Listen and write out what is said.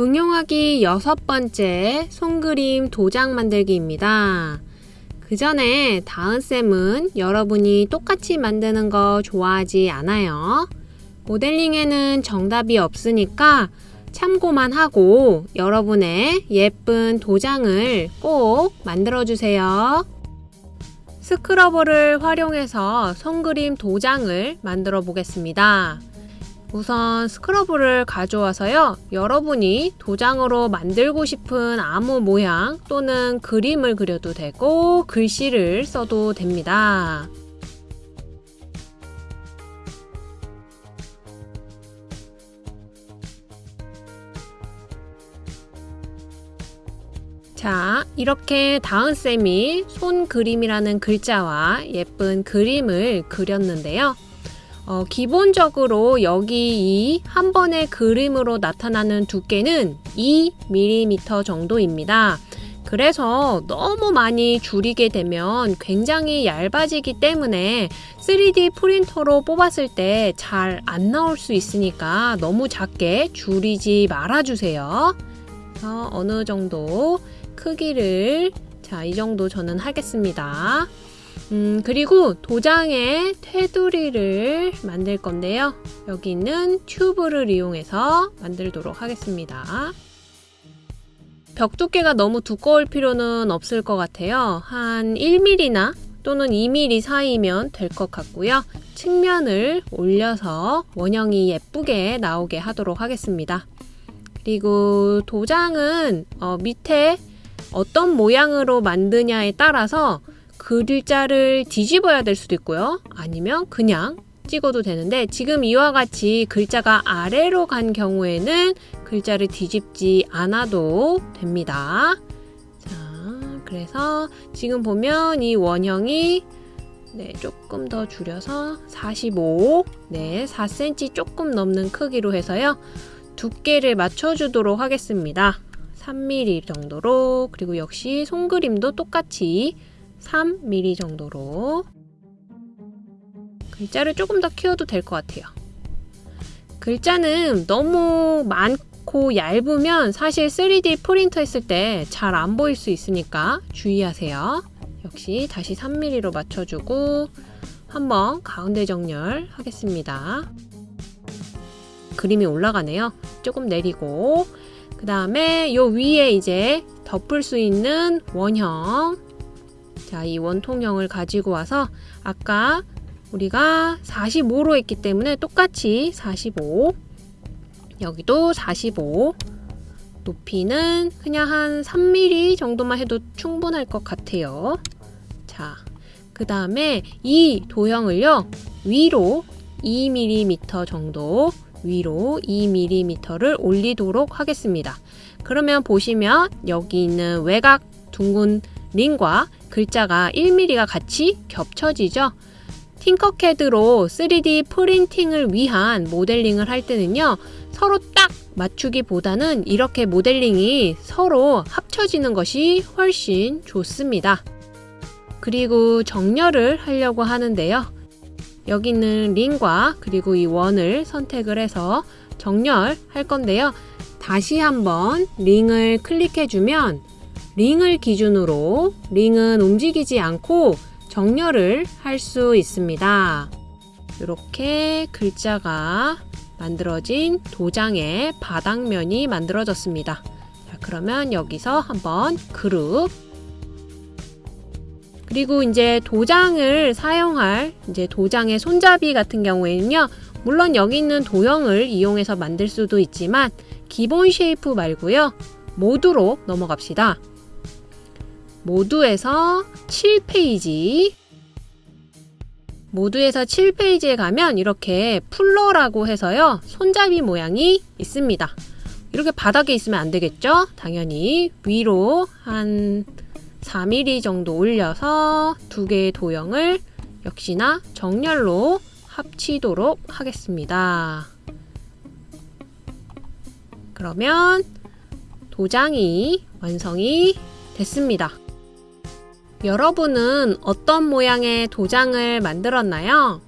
응용하기 여섯 번째 손그림 도장 만들기입니다. 그 전에 다은쌤은 여러분이 똑같이 만드는 거 좋아하지 않아요. 모델링에는 정답이 없으니까 참고만 하고 여러분의 예쁜 도장을 꼭 만들어주세요. 스크러버를 활용해서 손그림 도장을 만들어 보겠습니다. 우선 스크러브를 가져와서요. 여러분이 도장으로 만들고 싶은 아무 모양 또는 그림을 그려도 되고 글씨를 써도 됩니다. 자, 이렇게 다은쌤이 손그림이라는 글자와 예쁜 그림을 그렸는데요. 어, 기본적으로 여기 이 한 번의 그림으로 나타나는 두께는 2mm 정도입니다. 그래서 너무 많이 줄이게 되면 굉장히 얇아지기 때문에 3D 프린터로 뽑았을 때 잘 안 나올 수 있으니까 너무 작게 줄이지 말아주세요. 어, 어느 정도 크기를 자, 이 정도 저는 하겠습니다. 음, 그리고 도장에 테두리를 만들 건데요. 여기 있는 튜브를 이용해서 만들도록 하겠습니다. 벽 두께가 너무 두꺼울 필요는 없을 것 같아요. 한 1mm나 또는 2mm 사이면 될 것 같고요. 측면을 올려서 원형이 예쁘게 나오게 하도록 하겠습니다. 그리고 도장은 어, 밑에 어떤 모양으로 만드냐에 따라서 글자를 뒤집어야 될 수도 있고요. 아니면 그냥 찍어도 되는데 지금 이와 같이 글자가 아래로 간 경우에는 글자를 뒤집지 않아도 됩니다. 자, 그래서 지금 보면 이 원형이 네, 조금 더 줄여서 45, 네, 4cm 조금 넘는 크기로 해서요. 두께를 맞춰주도록 하겠습니다. 3mm 정도로 그리고 역시 손그림도 똑같이 3mm 정도로 글자를 조금 더 키워도 될 것 같아요. 글자는 너무 많고 얇으면 사실 3D 프린터 했을 때 잘 안 보일 수 있으니까 주의하세요. 역시 다시 3mm로 맞춰주고 한번 가운데 정렬 하겠습니다. 그림이 올라가네요. 조금 내리고 그 다음에 요 위에 이제 덮을 수 있는 원형 자, 이 원통형을 가지고 와서 아까 우리가 45로 했기 때문에 똑같이 45 여기도 45 높이는 그냥 한 3mm 정도만 해도 충분할 것 같아요. 자, 그 다음에 이 도형을요, 위로 2mm 정도 위로 2mm를 올리도록 하겠습니다. 그러면 보시면 여기 있는 외곽 둥근 링과 글자가 1mm가 같이 겹쳐지죠. 팅커캐드로 3D 프린팅을 위한 모델링을 할 때는요. 서로 딱 맞추기보다는 이렇게 모델링이 서로 합쳐지는 것이 훨씬 좋습니다. 그리고 정렬을 하려고 하는데요. 여기 있는 링과 그리고 이 원을 선택을 해서 정렬할 건데요. 다시 한번 링을 클릭해주면 링을 기준으로 링은 움직이지 않고 정렬을 할 수 있습니다. 이렇게 글자가 만들어진 도장의 바닥면이 만들어졌습니다. 자, 그러면 여기서 한번 그룹 그리고 이제 도장을 사용할 이제 도장의 손잡이 같은 경우에는요. 물론 여기 있는 도형을 이용해서 만들 수도 있지만 기본 shape 말고요. 모두로 넘어갑시다. 모두에서 7페이지 모두에서 7페이지에 가면 이렇게 풀러라고 해서요. 손잡이 모양이 있습니다. 이렇게 바닥에 있으면 안 되겠죠? 당연히 위로 한 4mm 정도 올려서 두 개의 도형을 역시나 정렬로 합치도록 하겠습니다. 그러면 도장이 완성이 됐습니다. 여러분은 어떤 모양의 도장을 만들었나요?